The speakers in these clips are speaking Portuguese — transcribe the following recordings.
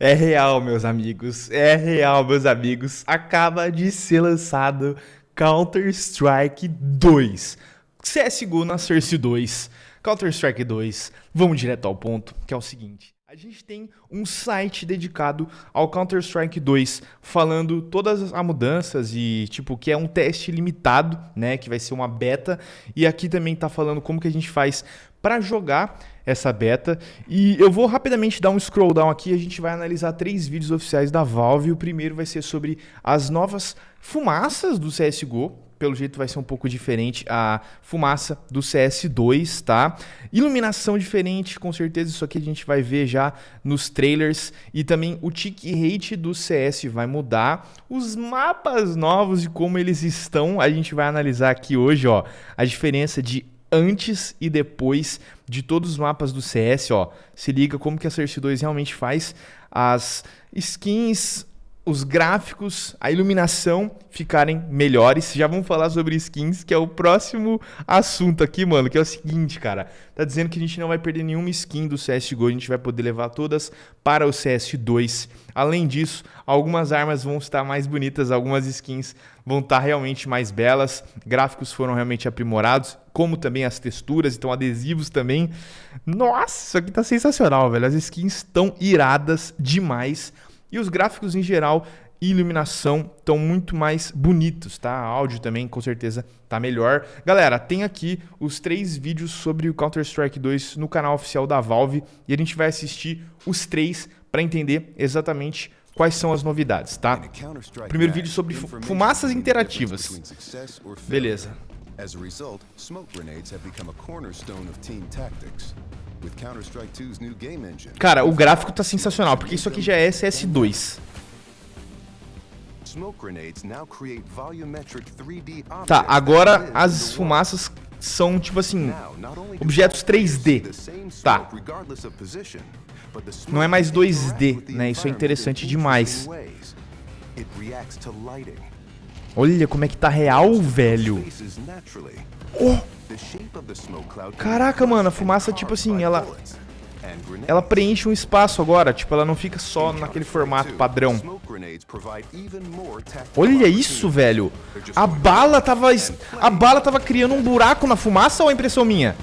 É real, meus amigos. É real, meus amigos. Acaba de ser lançado Counter-Strike 2. CSGO na Source 2. Counter-Strike 2. Vamos direto ao ponto, que é o seguinte. A gente tem um site dedicado ao Counter-Strike 2, falando todas as mudanças e, tipo, que é um teste limitado, né, que vai ser uma beta, e aqui também tá falando como que a gente faz para jogar essa beta. E eu vou rapidamente dar um scroll down aqui, a gente vai analisar três vídeos oficiais da Valve. O primeiro vai ser sobre as novas fumaças do CSGO, pelo jeito vai ser um pouco diferente a fumaça do CS2, tá? Iluminação diferente, com certeza isso aqui a gente vai ver já nos trailers e também o tick rate do CS vai mudar. Os mapas novos e como eles estão, a gente vai analisar aqui hoje, ó, a diferença de antes e depois de todos os mapas do CS, ó. Se liga como que a Source 2 realmente faz as skins os gráficos, a iluminação ficarem melhores. Já vamos falar sobre skins, que é o próximo assunto aqui, mano, que é o seguinte, cara. Tá dizendo que a gente não vai perder nenhuma skin do CSGO, a gente vai poder levar todas para o CS2. Além disso, algumas armas vão estar mais bonitas, algumas skins vão estar realmente mais belas, gráficos foram realmente aprimorados, como também as texturas, então adesivos também. Nossa, isso aqui tá sensacional, velho. As skins estão iradas demais. E os gráficos em geral e iluminação estão muito mais bonitos, tá? Áudio também, com certeza, tá melhor. Galera, tem aqui os três vídeos sobre o Counter-Strike 2 no canal oficial da Valve e a gente vai assistir os três para entender exatamente quais são as novidades, tá? Primeiro vídeo sobre fumaças interativas. Beleza. As a result, smoke grenades have become a cornerstone of team tactics. Cara, o gráfico tá sensacional, porque isso aqui já é SS2. Tá, agora as fumaças são, tipo assim, objetos 3D. Tá. Não é mais 2D, né? Isso é interessante demais. Olha como é que tá real, velho. Oh! Caraca, mano, a fumaça, tipo assim, ela... Ela preenche um espaço agora, tipo, ela não fica só naquele formato padrão. Olha isso, velho. A bala tava... A bala tava criando um buraco na fumaça ou é impressão minha?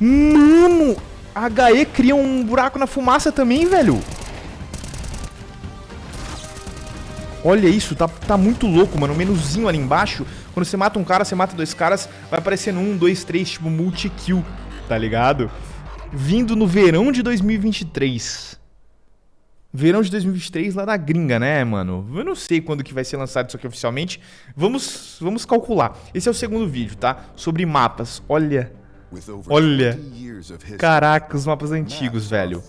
Mano! A HE cria um buraco na fumaça também, velho. Olha isso, tá, tá muito louco, mano. O menuzinho ali embaixo, quando você mata um cara, você mata dois caras, vai aparecendo um, dois, três, tipo multi-kill, tá ligado? Vindo no verão de 2023. Verão de 2023 lá da gringa, né, mano? Eu não sei quando que vai ser lançado isso aqui oficialmente. Vamos, vamos calcular. Esse é o segundo vídeo, tá? Sobre mapas. Olha... Olha. Caraca, os mapas antigos, velho.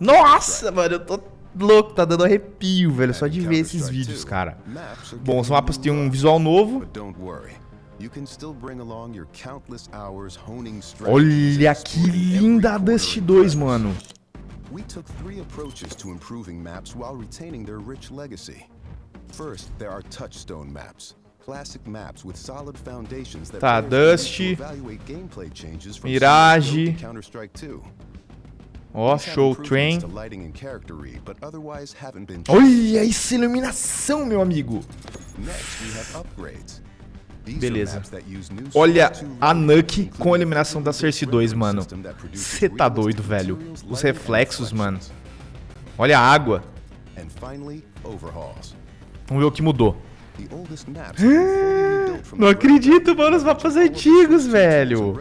Nossa, mano, eu tô louco, tá dando arrepio, velho, só de ver esses vídeos, cara. Bom, os mapas têm um visual novo. Olha que linda a Dust 2, mano. We took three approaches to improving maps while retaining their rich legacy. First, there are touchstone maps. Tá, Dust, Mirage, Ó, oh, Show Train. Olha essa iluminação, meu amigo. Beleza. Olha a Nuke com a iluminação da Cersei 2, mano. Você tá doido, velho. Os reflexos, mano. Olha a água. Vamos ver o que mudou. Não acredito, mano, os mapas antigos, velho.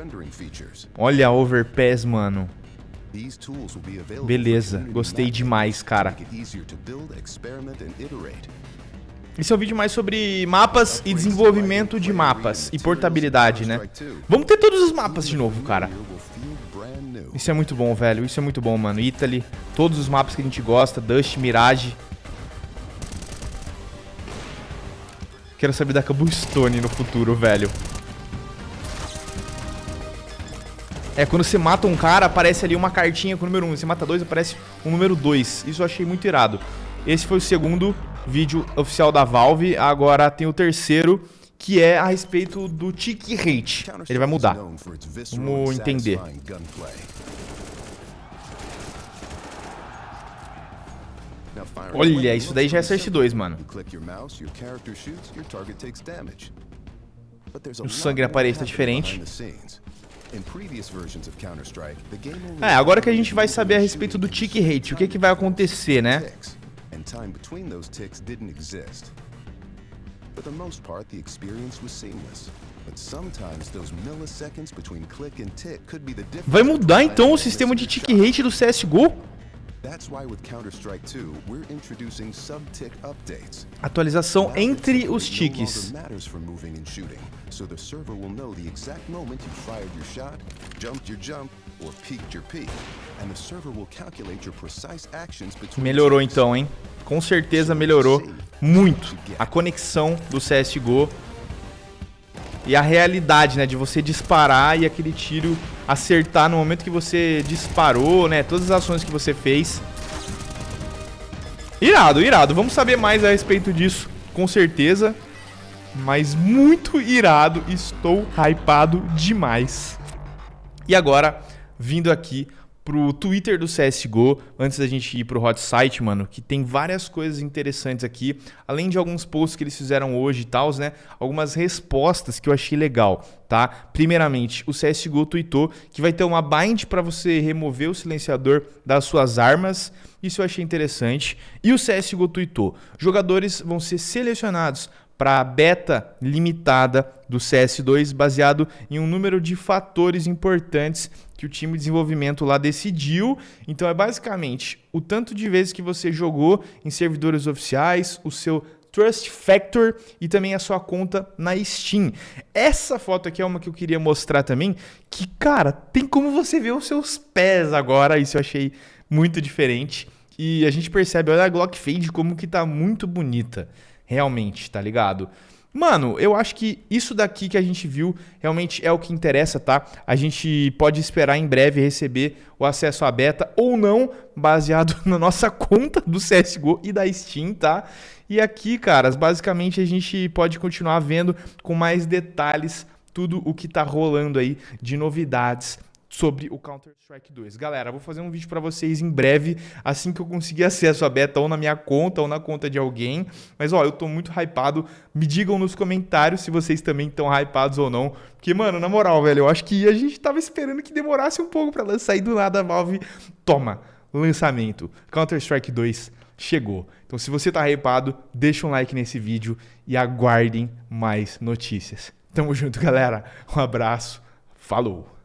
Olha a Overpass, mano. Beleza, gostei demais, cara. Esse é um vídeo mais sobre mapas e desenvolvimento de mapas e portabilidade, né? Vamos ter todos os mapas de novo, cara. Isso é muito bom, velho. Isso é muito bom, mano. Italy, todos os mapas que a gente gosta, Dust, Mirage. Quero saber da Cobblestone no futuro, velho. É, quando você mata um cara, aparece ali uma cartinha com o número 1. Você mata dois, aparece o número 2. Isso eu achei muito irado. Esse foi o segundo vídeo oficial da Valve. Agora tem o terceiro, que é a respeito do tick rate. Ele vai mudar. Vamos entender. Olha, isso daí já é Source 2, mano. O sangue na parede tá diferente. É, agora que a gente vai saber a respeito do tick rate, o que, que vai acontecer, né? For the most part, the experience was seamless. Vai mudar então o sistema de tick rate do CSGO? Atualização entre os ticks. So the server will know the exact moment you fired your shot, jumped your jump, or peaked your peak. And the server will calculate your precise actions between Melhorou então, hein? Com certeza melhorou muito a conexão do CSGO e a realidade, né, de você disparar e aquele tiro acertar no momento que você disparou, né, todas as ações que você fez. Irado, irado. Vamos saber mais a respeito disso, com certeza. Mas muito irado, estou hypado demais. E agora, vindo aqui pro Twitter do CSGO, antes da gente ir pro hot site, mano, que tem várias coisas interessantes aqui, além de alguns posts que eles fizeram hoje e tal, né? Algumas respostas que eu achei legal, tá? Primeiramente, o CSGO tweetou que vai ter uma bind para você remover o silenciador das suas armas. Isso eu achei interessante. E o CSGO tweetou: jogadores vão ser selecionados para a beta limitada do CS2 baseado em um número de fatores importantes que o time de desenvolvimento lá decidiu. Então é basicamente o tanto de vezes que você jogou em servidores oficiais, o seu Trust Factor e também a sua conta na Steam. Essa foto aqui é uma que eu queria mostrar também, que cara, tem como você ver os seus pés agora, isso eu achei muito diferente. E a gente percebe, olha a Glock Fade como que tá muito bonita realmente, tá ligado? Mano, eu acho que isso daqui que a gente viu realmente é o que interessa, tá? A gente pode esperar em breve receber o acesso à beta ou não, baseado na nossa conta do CSGO e da Steam, tá? E aqui, caras, basicamente a gente pode continuar vendo com mais detalhes tudo o que tá rolando aí de novidades sobre o Counter-Strike 2. Galera, vou fazer um vídeo para vocês em breve, assim que eu conseguir acesso à beta ou na minha conta ou na conta de alguém. Mas ó, eu tô muito hypado. Me digam nos comentários se vocês também estão hypados ou não. Porque, mano, na moral, velho, eu acho que a gente tava esperando que demorasse um pouco para lançar e do nada a Valve toma, lançamento. Counter-Strike 2 chegou. Então, se você tá hypado, deixa um like nesse vídeo e aguardem mais notícias. Tamo junto, galera. Um abraço. Falou!